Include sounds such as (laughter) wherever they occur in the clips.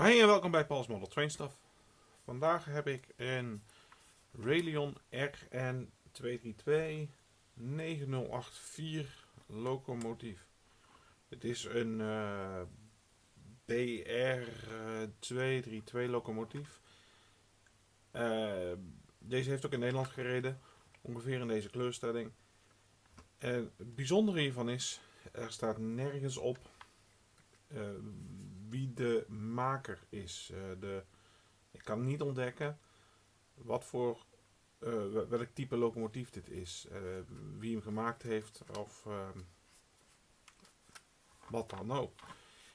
Hi en welkom bij Paul's Model Train Stuff. Vandaag heb ik een Railion RN 232 9084 locomotief. Het is een uh, BR 232 locomotief. Uh, deze heeft ook in Nederland gereden, ongeveer in deze kleurstelling. En het bijzondere hiervan is, er staat nergens op wie de maker is. Uh, de, ik kan niet ontdekken wat voor, uh, welk type locomotief dit is. wie hem gemaakt heeft of ehm, wat dan ook.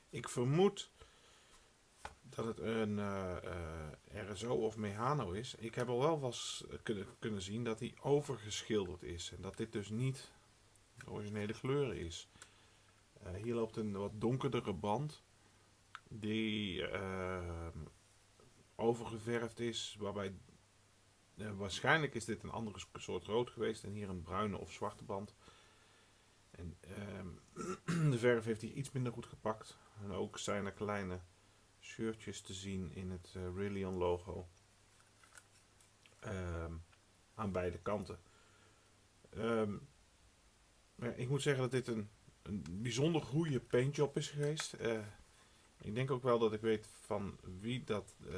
Ik vermoed dat het een RSO of Mehano is. Ik heb al wel was kunnen, kunnen zien dat hij overgeschilderd is. En dat dit dus niet de originele kleur is. Hier loopt een wat donkerdere band die uh, overgeverfd is, waarbij uh, waarschijnlijk is dit een andere soort rood geweest en hier een bruine of zwarte band. En (clears throat) de verf heeft hier iets minder goed gepakt. En ook zijn er kleine shirtjes te zien in het uh, Rillion logo um, aan beide kanten. Ik moet zeggen dat dit een, een bijzonder goede paintjob is geweest. Uh, ik denk ook wel dat ik weet van wie dat, uh,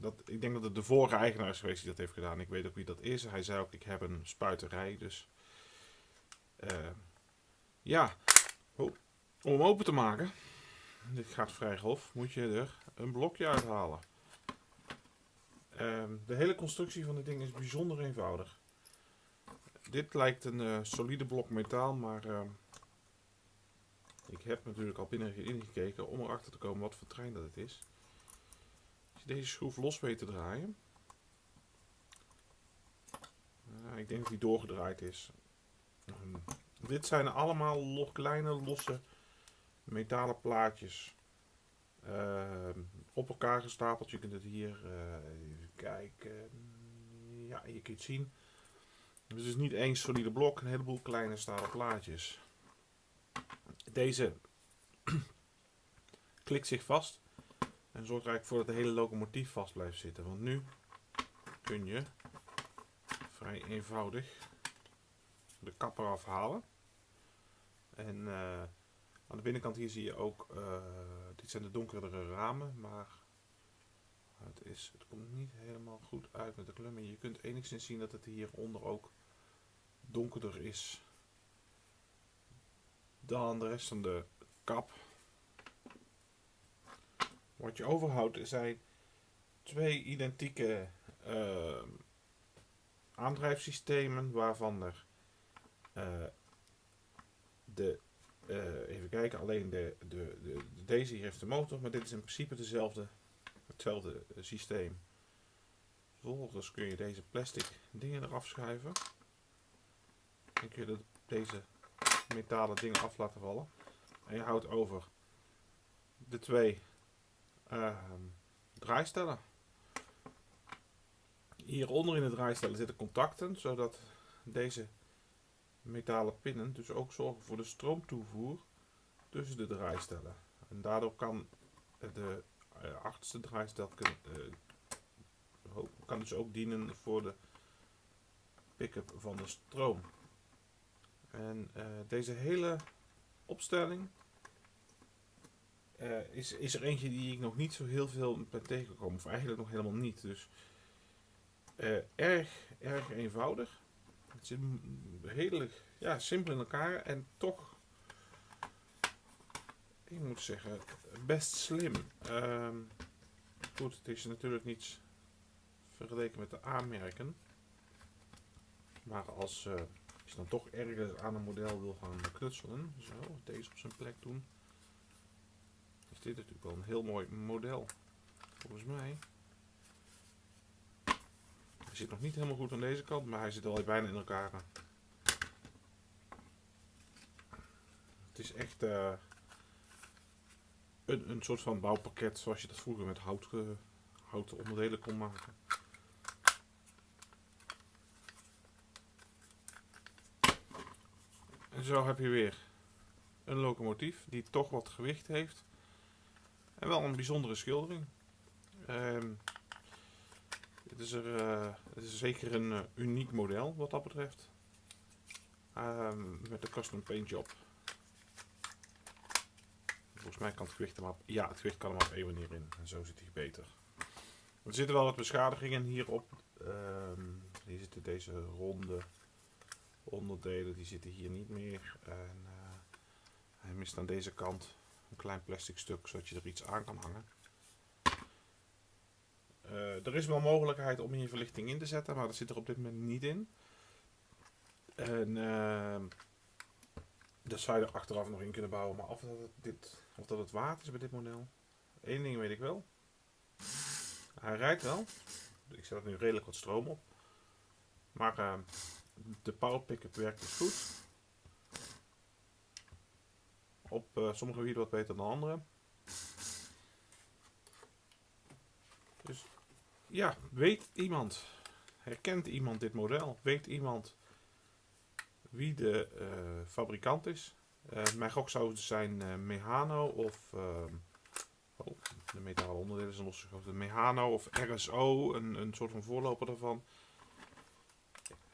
dat... Ik denk dat het de vorige eigenaar is geweest die dat heeft gedaan. Ik weet ook wie dat is. Hij zei ook, ik heb een spuiterij. Dus uh, ja, oh, om hem open te maken, dit gaat vrij grof, moet je er een blokje uithalen. Uh, de hele constructie van dit ding is bijzonder eenvoudig. Dit lijkt een uh, solide blok metaal, maar ik heb natuurlijk al binnen ingekeken om erachter te komen wat voor trein dat het is. Als je deze schroef los weet te draaien. Ik denk dat die doorgedraaid is. Dit zijn allemaal lo kleine losse metalen plaatjes. Uh, op elkaar gestapeld. Je kunt het hier uh, even kijken. Ja, je kunt het zien. Het is niet één solide blok, een heleboel kleine stalen plaatjes. Deze (clears throat) klikt zich vast en zorgt er eigenlijk voor dat de hele locomotief vast blijft zitten. Want nu kun je vrij eenvoudig de kap eraf halen. En uh, aan de binnenkant hier zie je ook, uh, dit zijn de donkerdere ramen, maar het, is, het komt niet helemaal goed uit met de kleur. je kunt enigszins zien dat het hieronder ook donkerder is dan de rest van de kap. Wat je overhoudt zijn twee identieke uh, aandrijfsystemen waarvan er uh, de, uh, even kijken, alleen de, de, de, deze hier heeft de motor, maar dit is in principe dezelfde, hetzelfde systeem. Vervolgens kun je deze plastic dingen eraf schuiven. Dan kun je deze metalen dingen af laten vallen. En je houdt over de twee uh, draaistellen. Hieronder in de draaistellen zitten contacten, zodat deze metalen pinnen dus ook zorgen voor de stroomtoevoer tussen de draaistellen. En daardoor kan de uh, achterste draaistel uh, kan dus ook dienen voor de pick-up van de stroom. En uh, deze hele opstelling uh, is, is er eentje die ik nog niet zo heel veel ben tegengekomen. Of eigenlijk nog helemaal niet. Dus uh, erg, erg eenvoudig. Het zit redelijk ja, simpel in elkaar. En toch, ik moet zeggen, best slim. Uh, goed, het is natuurlijk niets vergeleken met de aanmerken. Maar als als je dan toch ergens aan een model wil gaan knutselen, zo, deze op zijn plek doen, is dit natuurlijk wel een heel mooi model. Volgens mij. Hij zit nog niet helemaal goed aan deze kant, maar hij zit al bijna in elkaar. Het is echt uh, een, een soort van bouwpakket zoals je dat vroeger met hout, uh, houten onderdelen kon maken. Zo heb je weer een locomotief die toch wat gewicht heeft. En wel een bijzondere schildering. Ehm, het, is er, eh, het is zeker een eh, uniek model wat dat betreft. Ehm, met de custom paint job. Volgens mij kan het gewicht er maar op, ja, het gewicht kan er maar op één manier in. En zo zit hij beter. Er zitten wel wat beschadigingen hierop. Um, hier zitten deze ronde onderdelen, die zitten hier niet meer. En uh, hij mist aan deze kant een klein plastic stuk, zodat je er iets aan kan hangen. Uh, er is wel mogelijkheid om hier verlichting in te zetten, maar dat zit er op dit moment niet in. En uh, dat zou je er achteraf nog in kunnen bouwen, maar of dat het, dit, of dat het waard is bij dit model. Eén ding weet ik wel. Hij rijdt wel. Ik zet er nu redelijk wat stroom op. Maar uh, de power pickup werkt dus goed. Op uh, sommige gebieden wat beter dan andere. Dus ja, weet iemand, herkent iemand dit model? Weet iemand wie de uh, fabrikant is? Uh, mijn gok zou het zijn Mehano of oh, de metalen onderdelen zijn losgegoten. Mehano of RSO, een, een soort van voorloper daarvan.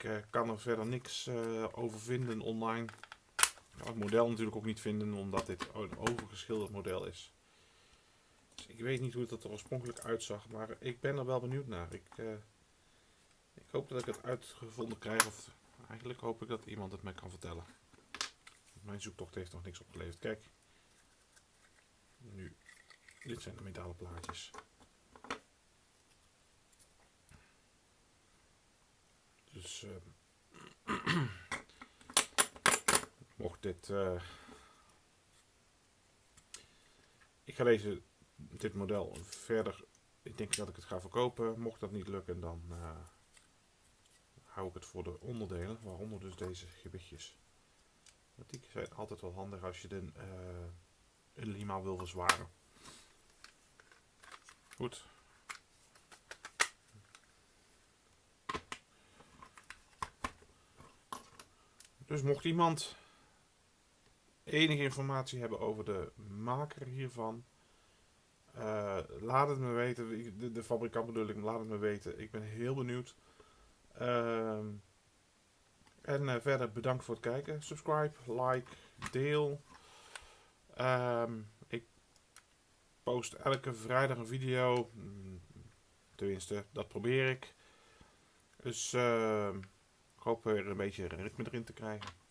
Ik uh, kan er verder niks uh, over vinden online. Ik kan het model natuurlijk ook niet vinden, omdat dit een overgeschilderd model is. Dus ik weet niet hoe het er oorspronkelijk uitzag, maar ik ben er wel benieuwd naar. Ik, uh, ik hoop dat ik het uitgevonden krijg, of eigenlijk hoop ik dat iemand het mij kan vertellen. Mijn zoektocht heeft nog niks opgeleverd. Kijk, nu, dit zijn de metalen plaatjes. Uh, mocht dit. Uh, ik ga deze, dit model verder. Ik denk dat ik het ga verkopen. Mocht dat niet lukken, dan uh, hou ik het voor de onderdelen, waaronder dus deze gewichtjes. Want die zijn altijd wel handig als je de, een lima wil verzwaren. Goed. Dus mocht iemand enige informatie hebben over de maker hiervan, uh, laat het me weten. De, fabrikant bedoel ik, laat het me weten. Ik ben heel benieuwd. Uh, en uh, verder bedankt voor het kijken. Subscribe, like, deel. Um, ik post elke vrijdag een video. Mm, tenminste, dat probeer ik. Dus uh, ik hoop weer een beetje ritme erin te krijgen.